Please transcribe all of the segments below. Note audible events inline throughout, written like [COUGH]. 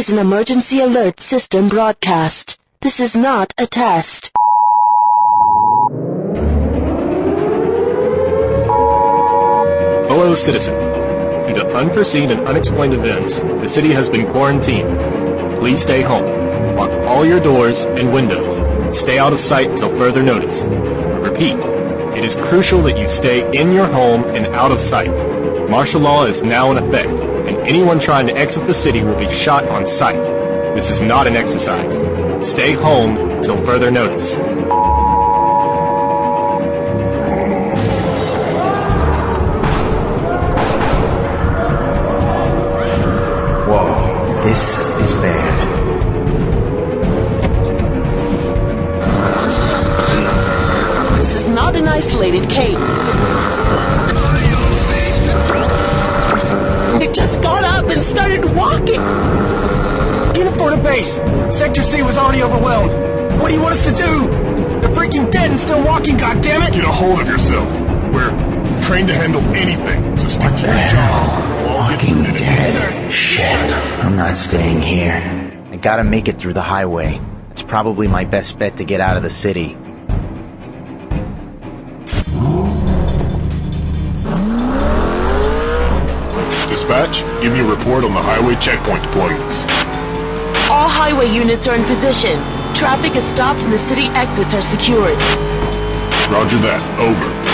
is an emergency alert system broadcast. This is not a test. Hello, citizen. Due to unforeseen and unexplained events, the city has been quarantined. Please stay home. Lock all your doors and windows. Stay out of sight till further notice. Repeat, it is crucial that you stay in your home and out of sight. Martial law is now in effect, and anyone trying to exit the city will be shot on sight. This is not an exercise. Stay home till further notice. Whoa, this is bad. This is not an isolated case. Uniform. Sector C was already overwhelmed. What do you want us to do? They're freaking dead and still walking, goddammit! Get a hold of yourself. We're trained to handle anything, so stick to your job. We'll Walking dead. Shit. I'm not staying here. I gotta make it through the highway. It's probably my best bet to get out of the city. Dispatch, give me a report on the highway checkpoint deployments. All highway units are in position. Traffic is stopped and the city exits are secured. Roger that. Over.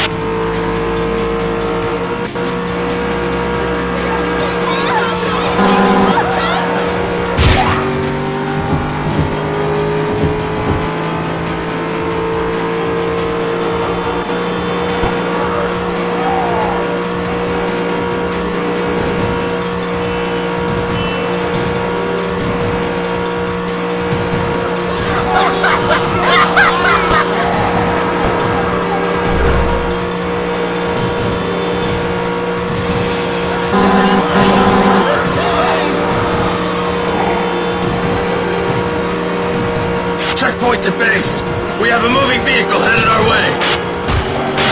Checkpoint to base. We have a moving vehicle headed our way.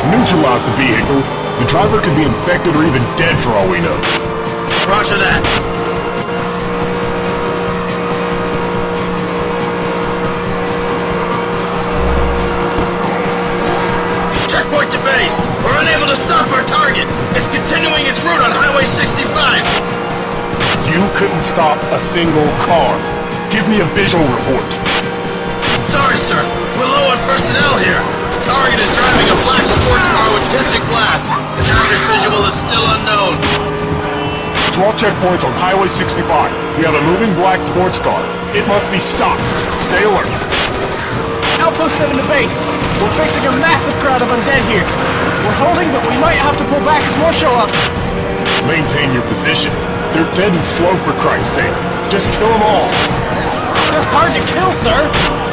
Neutralize the vehicle. The driver could be infected or even dead for all we know. Roger that. Checkpoint to base. We're unable to stop our target. It's continuing its route on Highway 65. You couldn't stop a single car. Give me a visual report. Sorry, sir. We're low on personnel here. The target is driving a black sports car with tinted glass. The driver's visual is still unknown. To all checkpoints on Highway 65, we have a moving black sports car. It must be stopped. Stay alert. Outpost 7 to base. We're facing a massive crowd of undead here. We're holding, but we might have to pull back if more show up. Maintain your position. They're dead and slow for Christ's sake. Just kill them all. They're hard to kill, sir.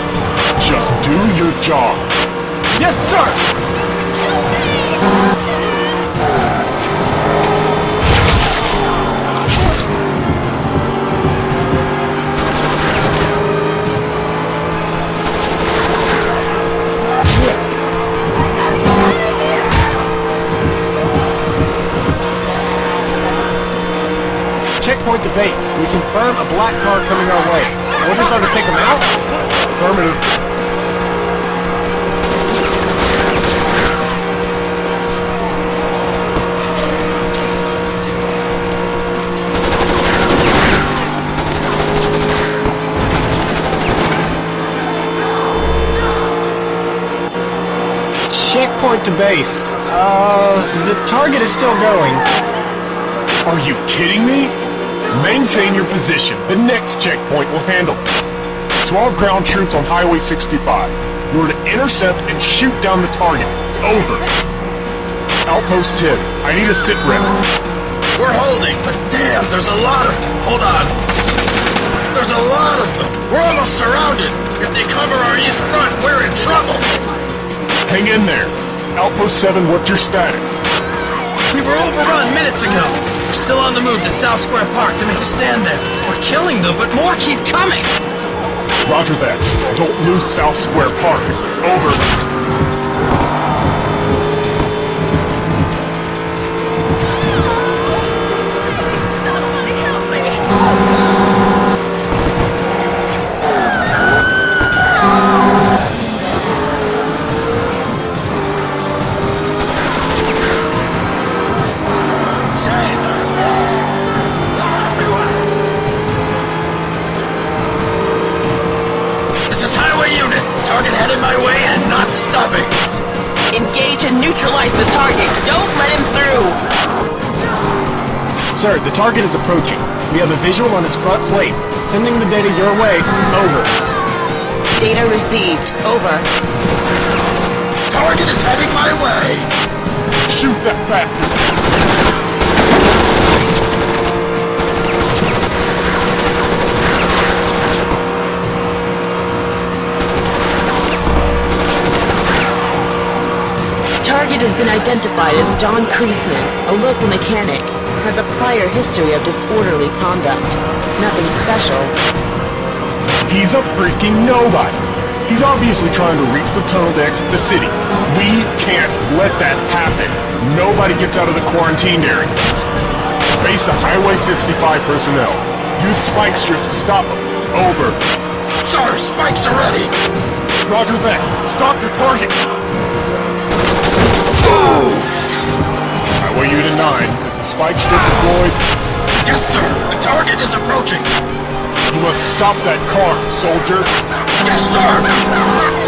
Just do your job. Yes, sir. Checkpoint to base. We confirm a black car coming our way. Orders are to take them out? Affirmative. Checkpoint to base. Uh, the target is still going. Are you kidding me? Maintain your position. The next checkpoint will handle it. To all ground troops on Highway 65, you are to intercept and shoot down the target. Over. Outpost 10, I need a sit rep. We're holding, but damn, there's a lot of... Hold on. There's a lot of them. We're almost surrounded. If they cover our east front, we're in trouble. Hang in there. Outpost 7, what's your status? We were overrun minutes ago. We're still on the move to South Square Park to make a stand there. We're killing them, but more keep coming. Roger that. Don't lose South Square Park. Over. Neutralize the target. Don't let him through. Sir, the target is approaching. We have a visual on his front plate. Sending the data your way. Over. Data received. Over. Target is heading my way. Shoot that bastard! Target has been identified as John Kreisman, a local mechanic. Has a prior history of disorderly conduct. Nothing special. He's a freaking nobody. He's obviously trying to reach the tunnel to exit the city. We can't let that happen. Nobody gets out of the quarantine area. Face the Highway 65 personnel. Use spike strips to stop them. Over. Sir, spikes are ready. Roger that. Stop your target. Highway Unit 9. The spike strip deployed. Yes, sir. The target is approaching. You must stop that car, soldier. Yes, sir.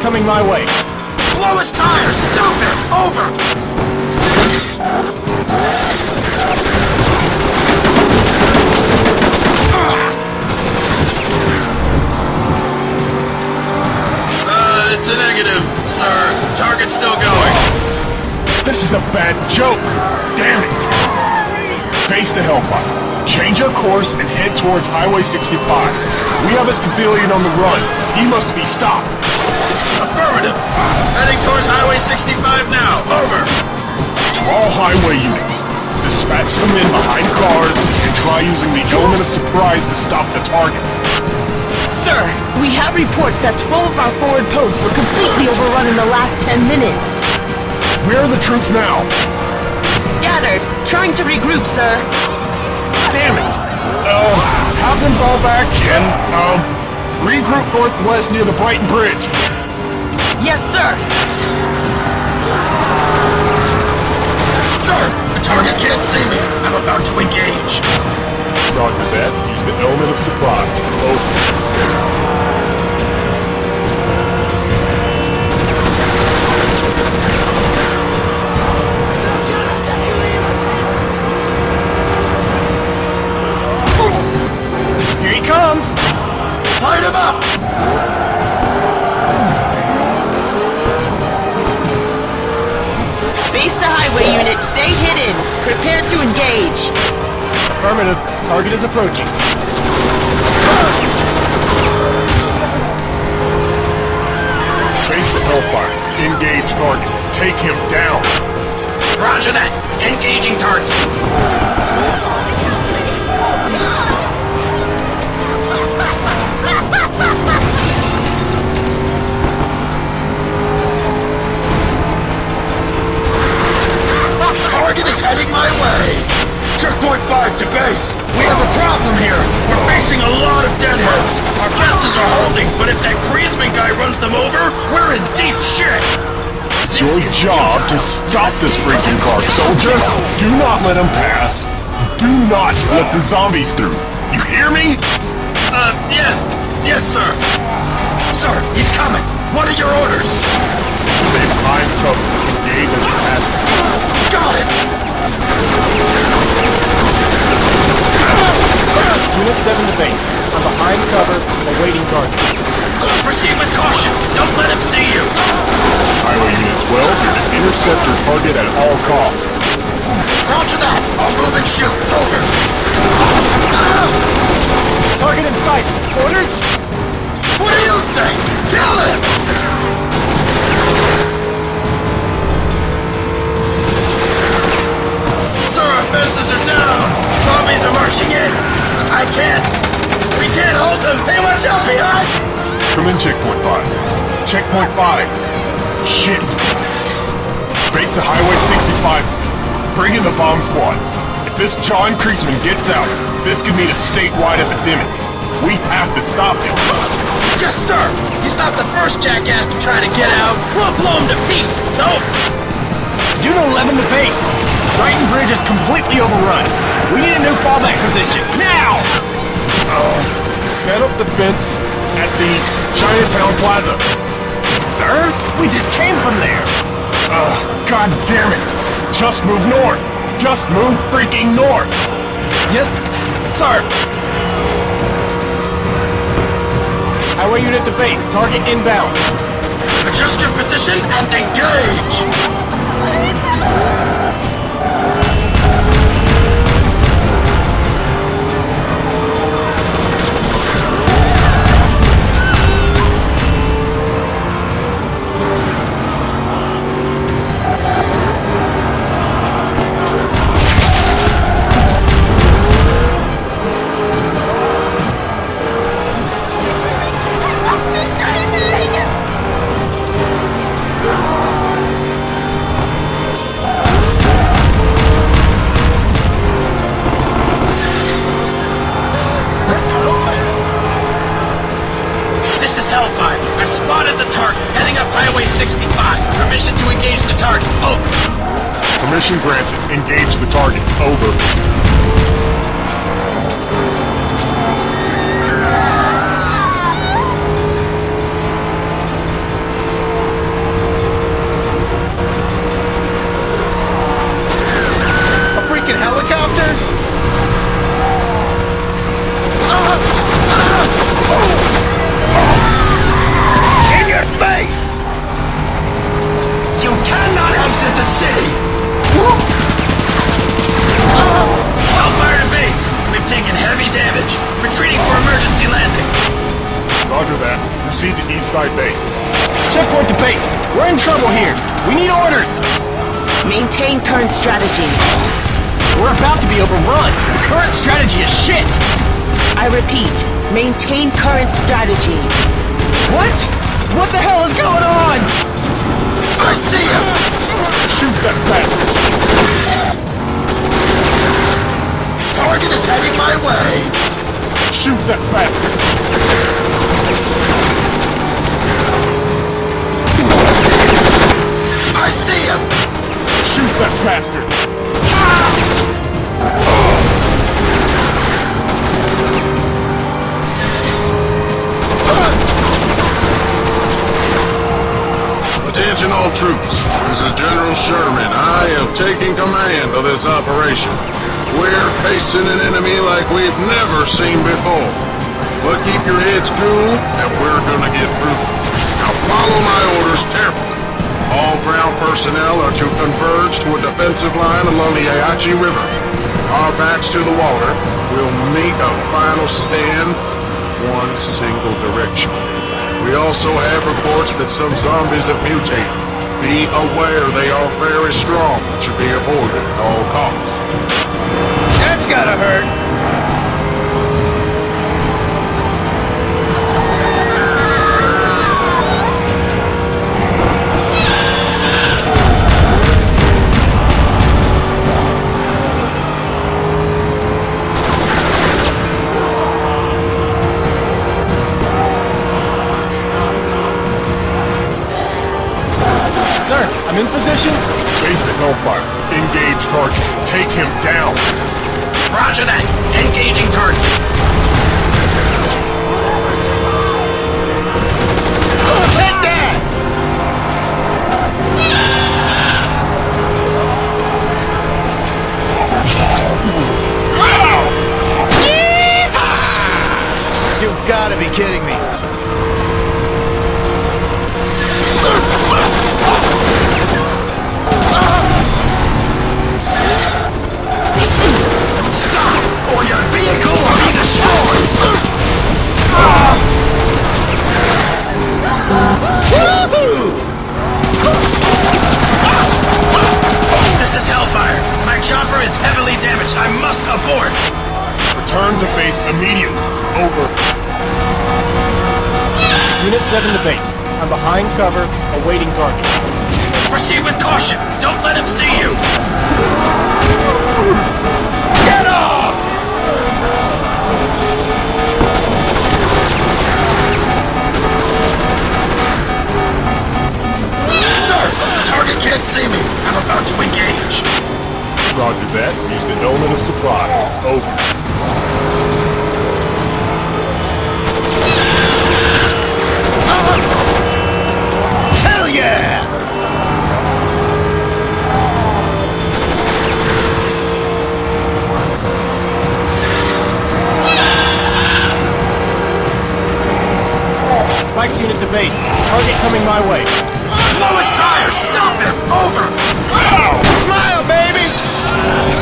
Coming my way. Blow his tires. Stop him. Over. Uh, it's a negative, sir. Target's still going. This is a bad joke. Damn it. Face the Hellfire. Change our course and head towards Highway 65. We have a civilian on the run. He must be stopped. Affirmative. Heading towards Highway 65 now. Over. To all highway units, dispatch some men behind cars and try using the element of surprise to stop the target. Sir, we have reports that 12 of our forward posts were completely overrun in the last 10 minutes. Where are the troops now? Scattered. Trying to regroup, sir. Damn it! Uh, have them fall back and, um, regroup northwest near the Brighton Bridge. Yes, sir. Sir, the target can't see me. I'm about to engage. Roger that. Use the element of surprise. Over. Is approaching. Face the Hellfire. Engage target. Take him down. Roger that. Engaging target. Target is heading my way. Check point five to base. We have a problem here. We're facing a lot of deadheads. Our fences are holding, but if that Kreisman guy runs them over, we're in deep shit. It's your job to stop this freaking car, soldier. Do not let him pass. Do not let the zombies through. You hear me? Uh, yes. Yes, sir. Sir, he's coming. What are your orders? Save five trouble. Got it! Time and trouble. base. I'm behind cover, awaiting target. Proceed with caution. Don't let him see you. Highway Unit 12, you're to intercept your target at all costs. Roger that. I'll move and shoot. Over. Target in sight. Orders? What do you think? Kill him! Sir, our fences are down. Zombies are marching in. I can't. We can't hold them. Hey, watch out behind. Come in, Checkpoint 5. Checkpoint 5. Shit. Base to Highway 65. Bring in the bomb squads. If this John Kreisman gets out, this could mean a statewide epidemic. We have to stop him. Yes, sir. He's not the first jackass to try to get out. We'll blow him to pieces. Over. Juno 11 to base. Brighton Bridge is completely overrun. We need a new fallback position. Now! Uh, set up the fence at the Chinatown Plaza. Sir? We just came from there. Ugh, God damn it! Just move north! Just move freaking north! Yes, sir. Highway unit to base. Target inbound. Adjust your position and engage. Hellfire. I've spotted the target, heading up Highway 65. Permission to engage the target. Over. Permission granted. Engage the target. Over. In your face! You cannot exit the city! Hellfire to base! We've taken heavy damage. Retreating for emergency landing. Roger that. Proceed to East Side Base. Checkpoint to base. We're in trouble here. We need orders. Maintain current strategy. We're about to be overrun. Current strategy is shit. I repeat, maintain current strategy. What? What the hell is going on? I see him! Shoot that bastard! Target is heading my way! Shoot that bastard! I see him! Shoot that bastard! Attention all troops. This is General Sherman. I am taking command of this operation. We're facing an enemy like we've never seen before. But keep your heads cool, and we're gonna get through. Now follow my orders carefully. All ground personnel are to converge to a defensive line along the Ayachi River. Our backs to the water We'll make a final stand, one single direction. We also have reports that some zombies have mutated. Be aware they are very strong and should be avoided at all costs. That's gotta hurt. Unit 7 to base. I'm behind cover, awaiting target. Proceed with caution. Don't let him see you. Get off! Sir, target can't see me. I'm about to engage. Roger that. Use the element of surprise. Over. Spikes unit to base. Target coming my way. Blow his tires! Stop him! Over! Smile, baby!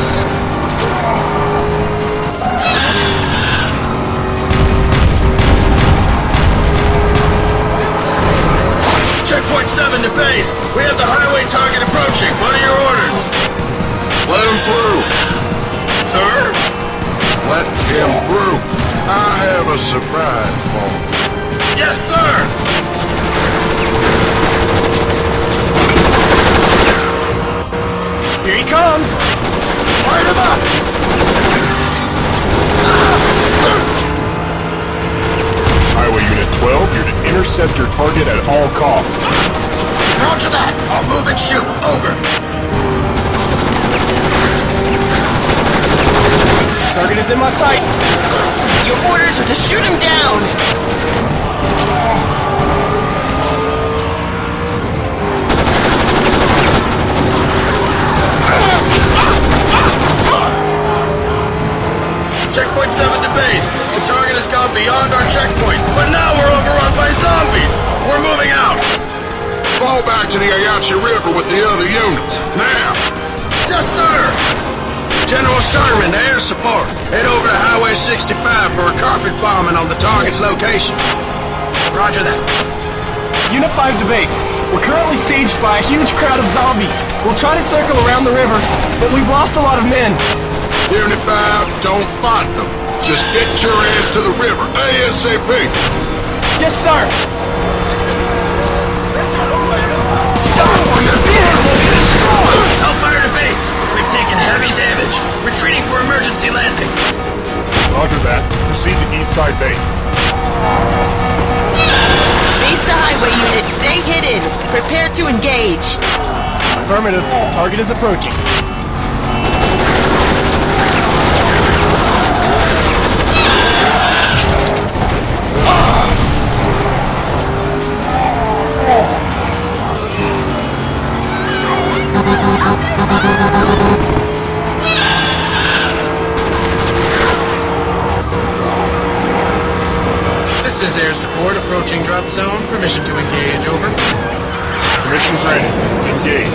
7. We have the highway target approaching. What are your orders? Let him through. Sir? Let him through. I have a surprise for him. Yes, sir! Here he comes! Light him up! Highway Unit 12, you're to intercept your target at all costs. Roger that! I'll move and shoot. Over. Target is in my sights! Your orders are to shoot him down! Checkpoint 7 to base. The target has gone beyond our checkpoint, but now we're overrun by zombies. We're moving out. Fall back to the Ayachi River with the other units. Now! Yes, sir! General Sherman, air support. Head over to Highway 65 for a carpet bombing on the target's location. Roger that. Unit 5 to base. We're currently sieged by a huge crowd of zombies. We'll try to circle around the river, but we've lost a lot of men. Unit 5, don't fight them. Just get your ass to the river ASAP. Yes, sir! Retreating for emergency landing. Roger that. Proceed to East Side Base. Base to highway unit, stay hidden. Prepare to engage. Affirmative. Target is approaching. [LAUGHS] This is air support approaching drop zone. Permission to engage, over. Permission granted. Engage.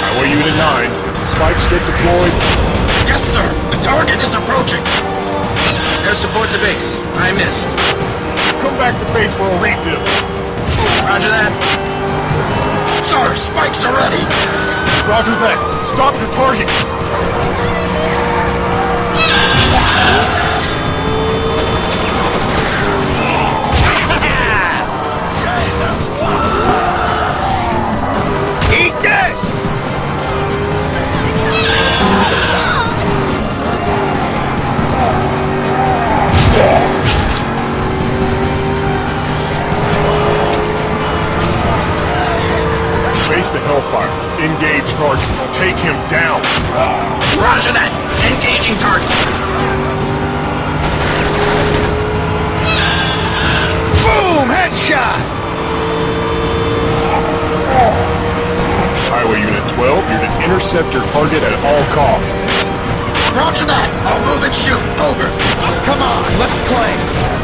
Highway Unit 9, spikes get deployed. Yes, sir. The target is approaching. Air support to base. I missed. Come back to base for a refill. Roger that. Sir, spikes are ready. Roger that. Stop your target. Eat this! Base to Hellfire. Engage target. Take him down. Roger that. Engaging target. Boom! Headshot! Highway Unit 12, you're to intercept your target at all costs. Roger that. I'll move and shoot. Over. Come on, let's play!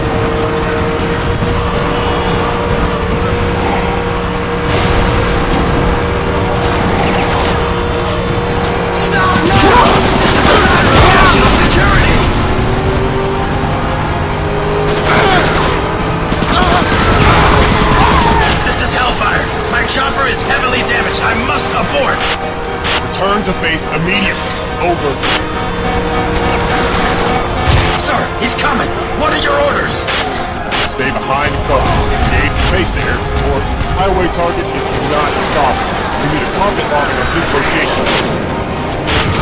Is heavily damaged. I must abort. Return to base immediately. Over. Sir, he's coming. What are your orders? Stay behind cover. Engage base to air support. Highway target is not stop. We need a target marking of this location.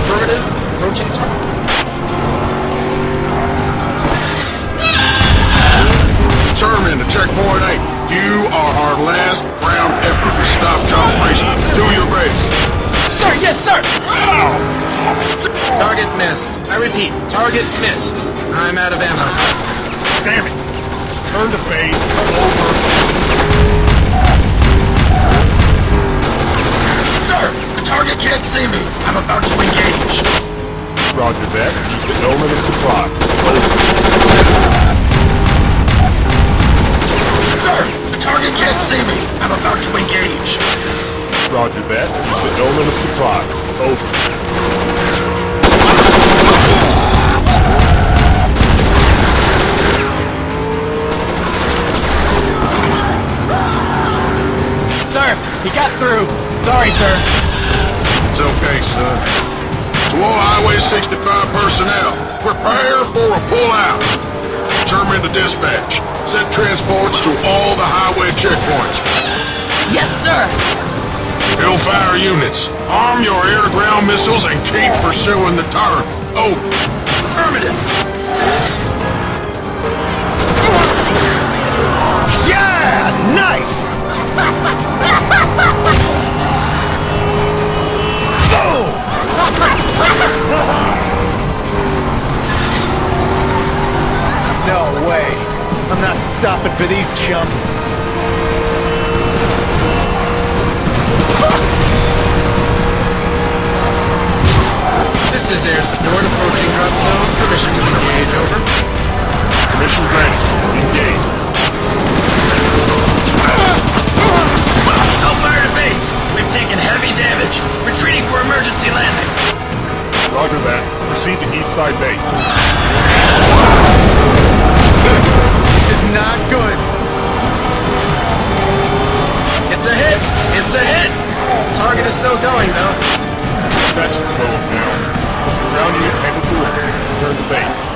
Affirmative. Approaching target. Terminate to checkpoint 8. You are our last ground effort to stop John Grayson. Do your best. Sir, yes, sir! Target missed. I repeat, target missed. I'm out of ammo. Damn it. Turn the base over. Sir, the target can't see me. I'm about to engage. Roger that. Just an omen of surprise. Sir, the target can't see me. I'm about to engage. Roger that. The element of surprise. Over. Sir, he got through. Sorry, sir. It's okay, son. To all Highway 65 personnel, prepare for a pullout. Determine the dispatch. Send transports to all the highway checkpoints. Yes, sir. Hellfire units, arm your air-to-ground missiles and keep pursuing the target. Oh, Affirmative. Yeah! Nice! [LAUGHS] [LAUGHS] No way. I'm not stopping for these chumps. This is air support approaching drop zone. Permission to engage. Over. Mission granted. Engage. Hellfire to base. We've taken heavy damage. Retreating for emergency landing. Roger that. Proceed to East Side Base. Is not good. It's a hit. It's a hit. Target is still going though. That's slow now. Ground unit headed to it. Return to base.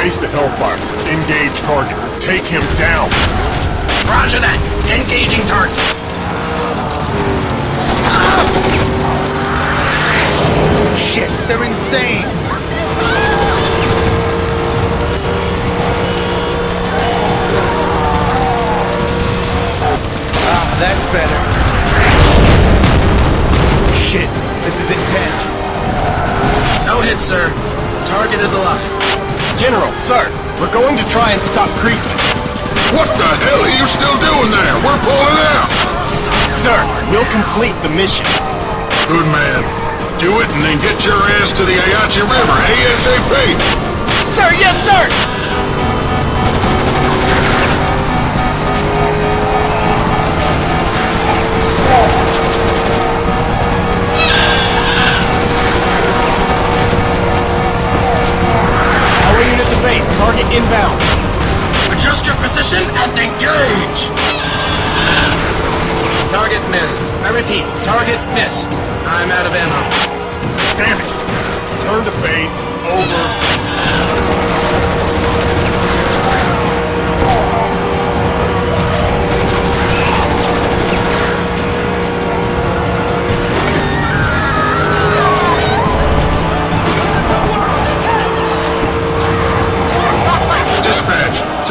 Base to Hellfire. Engage target. Take him down. Roger that. Engaging target. Shit, they're insane. Ah, that's better. Shit, this is intense. No hit, sir. Target is alive. General, sir, we're going to try and stop Kreisman. What the hell are you still doing there? We're pulling out. Sir, we'll complete the mission. Good man. Do it and then get your ass to the Ayachi River ASAP. Sir, yes, sir! Target inbound. Adjust your position and engage. Target missed. I repeat, target missed. I'm out of ammo. Damn it! Turn to base. Over.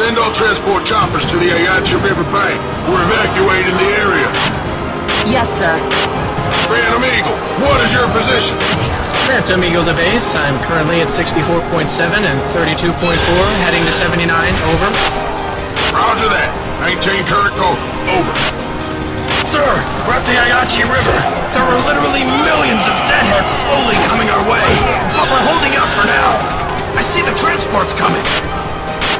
Send all transport choppers to the Ayachi River Bank. We're evacuating. The area. Yes, sir. Phantom Eagle, what is your position? Phantom Eagle to base. I'm currently at 64.7 and 32.4, heading to 79. Over. Roger that. Maintain current course. Over. Sir, we're at the Ayachi River. There are literally millions of Zedheads slowly coming our way. But we're holding out for now. I see the transports coming.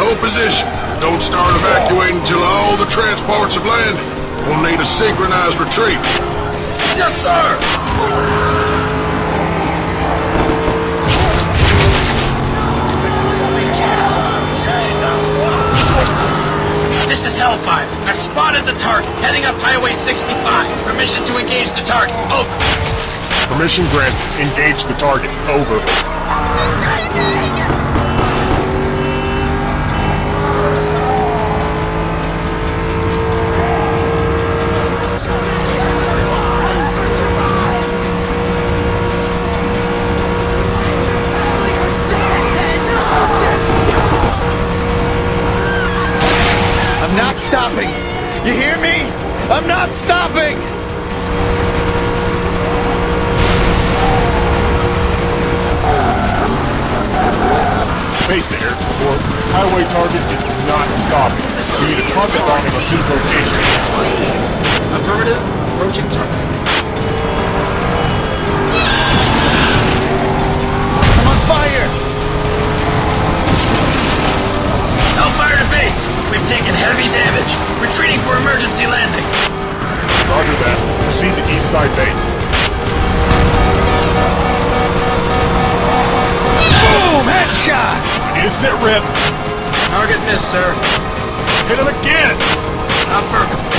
Hold position. Don't start evacuating until all the transports have landed. We'll need a synchronized retreat. Yes, sir! This is Hellfire. I've spotted the target, heading up Highway 65. Permission to engage the target. Over. Permission granted. Engage the target. Over. Not stopping. You hear me? I'm not stopping. Base to air support. Highway target is not stopping. We need a target bombing on his location. Affirmative. Approaching target. Base. We've taken heavy damage. Retreating for emergency landing. Roger that. Proceed to east side base. Boom! Headshot. A sit rep. Target missed, sir. Hit him again. Affirmative.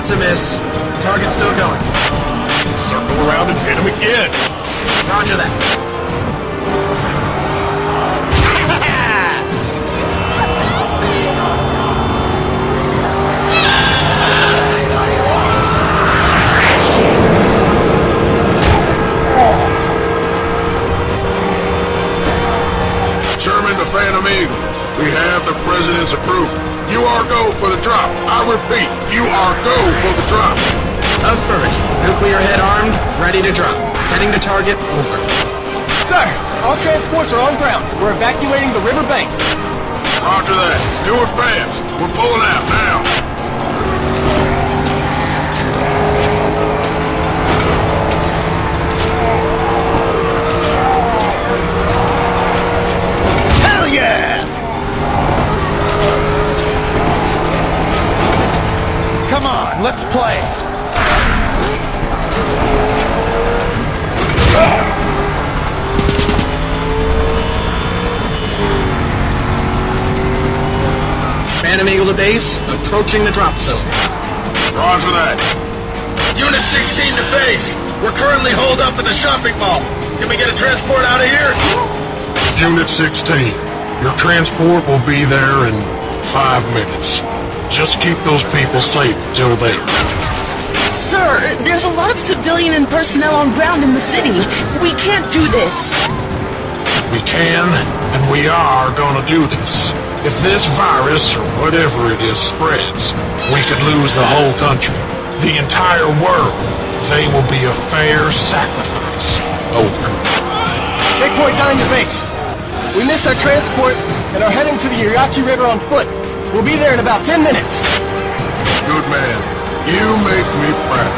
That's a miss. Target's still going. Circle around and hit him again. Roger that. You are go for the drop. Affirmative. Nuclear head armed, ready to drop. Heading to target. Over. Sir, all transports are on ground. We're evacuating the river bank. Roger that. Do it fast. We're pulling out now. On, let's play. Phantom Eagle to base. Approaching the drop zone. Roger that. Unit 16 to base. We're currently holed up at the shopping mall. Can we get a transport out of here? Unit 16, your transport will be there in five minutes. Just keep those people safe till then. Sir, there's a lot of civilian and personnel on ground in the city. We can't do this. We can, and we are gonna do this. If this virus, or whatever it is, spreads, we could lose the whole country. The entire world. They will be a fair sacrifice. Over. Checkpoint 9 to base. We missed our transport and are heading to the Irachi River on foot. We'll be there in about 10 minutes. Good man. You make me proud.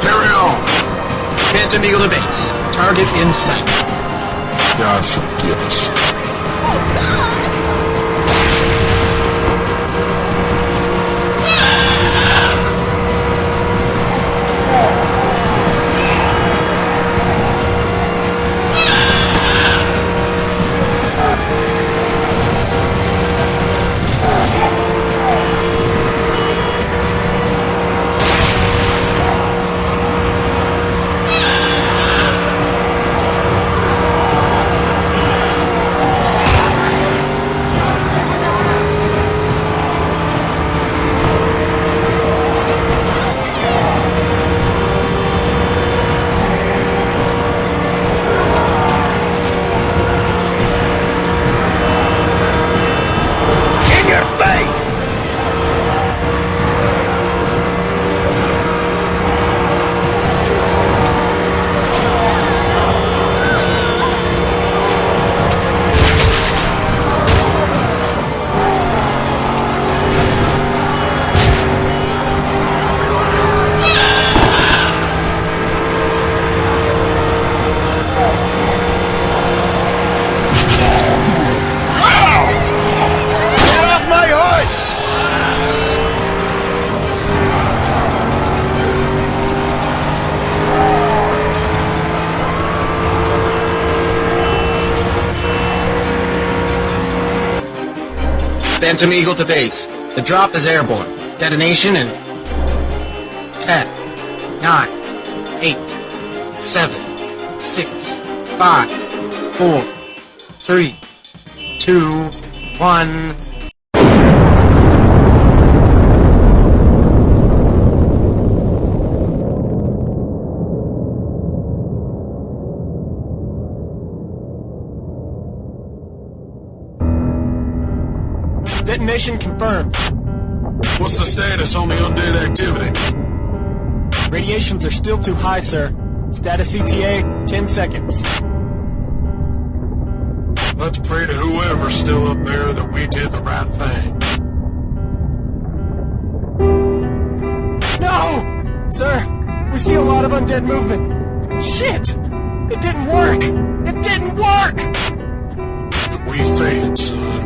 Carry on. Phantom Eagle to base. Target in sight. Oh, God forgive us. Phantom Eagle to base. The drop is airborne. Detonation in 10, 9, 8, 7, 6, 5, 4, 3, 2, 1. Detonation confirmed. What's the status on the undead activity? Radiations are still too high, sir. Status ETA, 10 seconds. Let's pray to whoever's still up there that we did the right thing. No! Sir, we see a lot of undead movement. Shit! It didn't work! It didn't work! We failed, son.